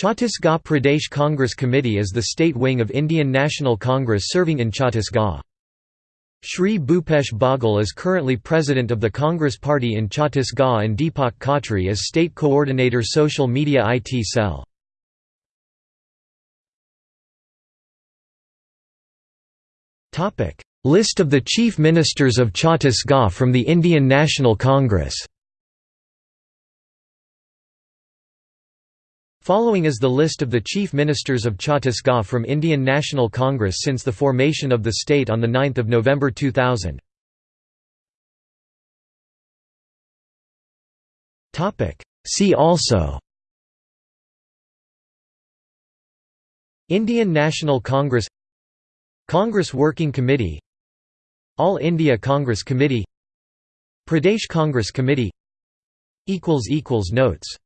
Chhattisgarh Pradesh Congress Committee is the state wing of Indian National Congress serving in Chhattisgarh. Shri Bhupesh Baghel is currently president of the Congress Party in Chhattisgarh and Deepak Khatri is state coordinator Social Media IT Cell. List of the Chief Ministers of Chhattisgarh from the Indian National Congress Following is the list of the Chief Ministers of Chhattisgarh from Indian National Congress since the formation of the state on 9 November 2000. See also. Indian National Congress. Congress Working Committee. All India Congress Committee. Pradesh Congress Committee. Notes